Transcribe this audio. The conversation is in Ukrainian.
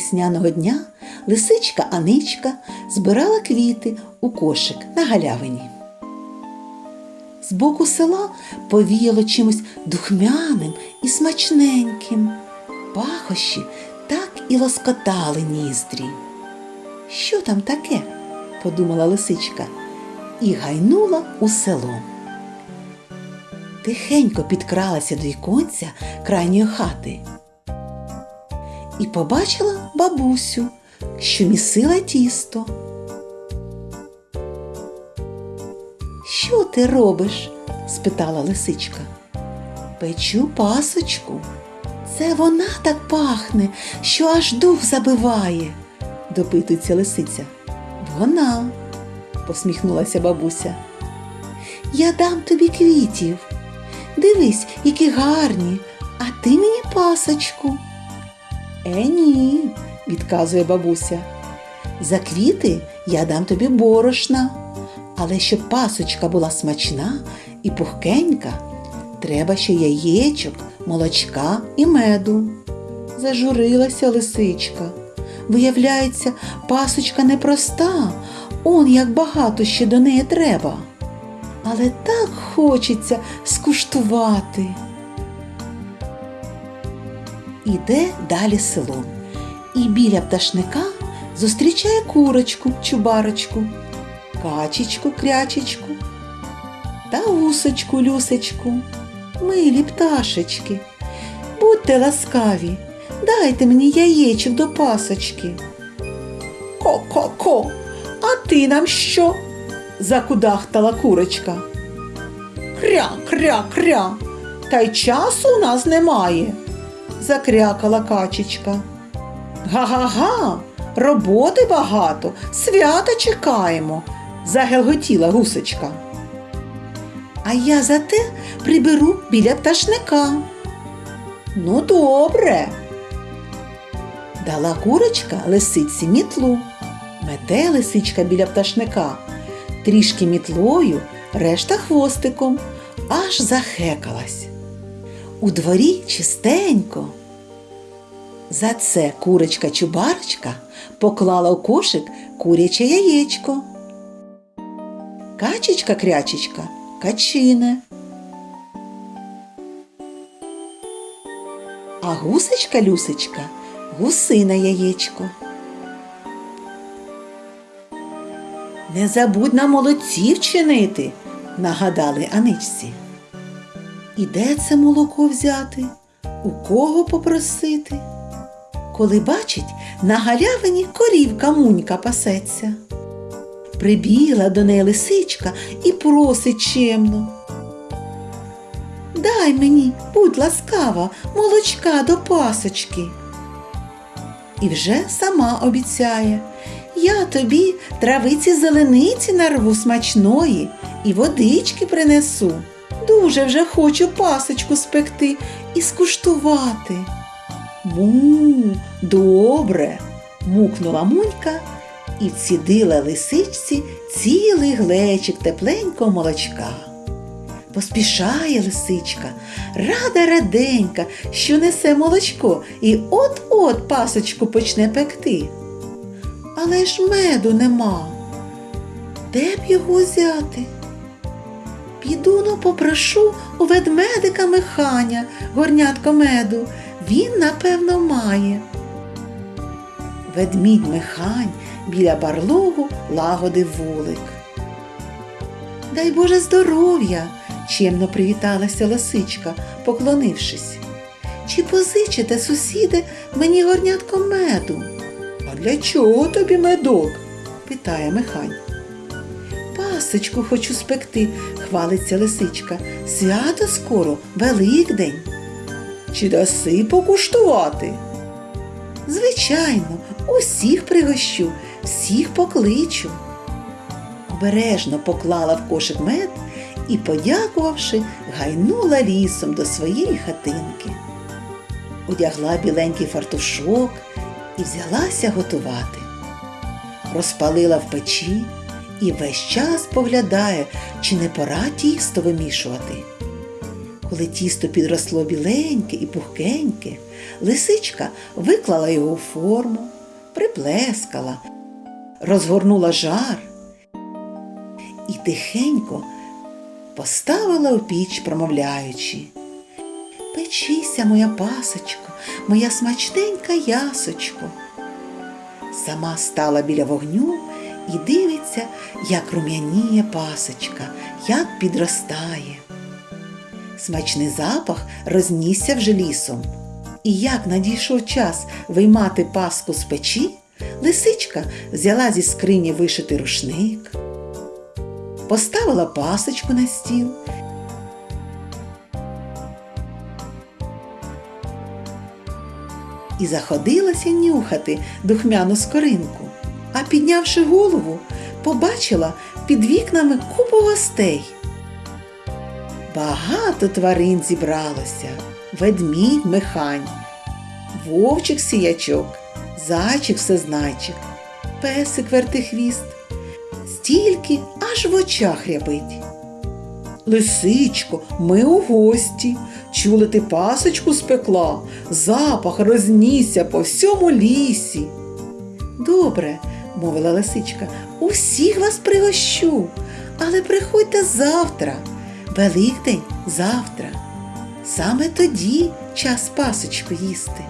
весняного дня лисичка Аничка збирала квіти у кошик на галявині. З боку села повіяло чимось духмяним і смачненьким. Пахощі так і лоскотали ніздрі. Що там таке? подумала лисичка і гайнула у село. Тихенько підкралася до віконця крайньої хати і побачила бабусю, що місила тісто. Що ти робиш? спитала лисичка. Печу пасочку. Це вона так пахне, що аж дух забиває, допитується лисиця. Вона, посміхнулася бабуся. Я дам тобі квітів. Дивись, які гарні, а ти мені пасочку. Е, ні, відказує бабуся. За квіти я дам тобі борошна, але щоб пасочка була смачна і пухкенька, треба ще яєчок, молочка і меду. Зажурилася лисичка. Виявляється, пасочка непроста, он як багато ще до неї треба. Але так хочеться скуштувати. Іде далі селом і біля пташника зустрічає курочку, чубарочку, качечку, крячечку та гусочку, люсечку. Милі пташечки, будьте ласкаві, дайте мені яєчок до пасочки. Ко-ко-ко, а ти нам що? закудахтала курочка. Кря, кря, кря. Та й часу у нас немає, закрякала качечка. Га-га-га, роботи багато, свята чекаємо, загелготіла гусочка. А я зате приберу біля пташника. Ну, добре. Дала курочка лисиці мітлу. Мете лисичка біля пташника, трішки мітлою, решта хвостиком, аж захекалась. У дворі чистенько. За це курочка-чубарочка поклала у кошик куряче яєчко. Качечка-крячечка качине. А гусечка-люсечка гусине яєчко. Не забудь на молодців чинити, нагадали Аничці. І де це молоко взяти? У кого попросити? Коли бачить, на галявині корівка мунька пасеться. Прибігла до неї лисичка і просить чемно. Дай мені, будь ласкава, молочка до пасочки. І вже сама обіцяє, я тобі травиці зелениці нарву смачної і водички принесу. Дуже вже хочу пасочку спекти і скуштувати. Му, добре, мукнула мунька і вцідила лисичці цілий глечик тепленького молочка. Поспішає лисичка, рада раденька, що несе молочко і от-от пасочку почне пекти. Але ж меду нема. Де б його взяти? Піду ну попрошу у ведмедика Миханя горнятко меду. Він, напевно, має. Ведмідь Михань біля барлогу лагодив вулик. Дай Боже здоров'я, чемно привіталася лисичка, поклонившись. Чи позичите, сусіде, мені горнятко меду? А для чого тобі медок? питає Михань. Пасочку хочу спекти, хвалиться лисичка. Свято скоро, Великдень. Чи даси покуштувати? Звичайно, усіх пригощу, всіх покличу. Обережно поклала в кошик мед і, подякувавши, гайнула лісом до своєї хатинки. Одягла біленький фартушок і взялася готувати. Розпалила в печі і весь час поглядає, чи не пора тісто вимішувати. Коли тісто підросло біленьке і пухкеньке, лисичка виклала його у форму, приплескала, розгорнула жар і тихенько поставила у піч, промовляючи. Печися, моя пасочко, моя смачненька ясочко. Сама стала біля вогню і дивиться, як рум'яніє пасочка, як підростає. Смачний запах рознісся вже лісом. І як надійшов час виймати паску з печі, лисичка взяла зі скрині вишитий рушник, поставила пасочку на стіл і заходилася нюхати духмяну скоринку. А піднявши голову, побачила під вікнами купу гостей. Багато тварин зібралося: ведмідь механь, вовчик сіячок, зайчик всезнайчик, песик вертихвіст. Стільки аж в очах рябить. Лисичко, ми у гості. Чули ти пасочку спекла, запах рознісся по всьому лісі. Добре, мовила лисичка, усіх вас пригощу, але приходьте завтра. Великдень завтра. Саме тоді час пасочку їсти.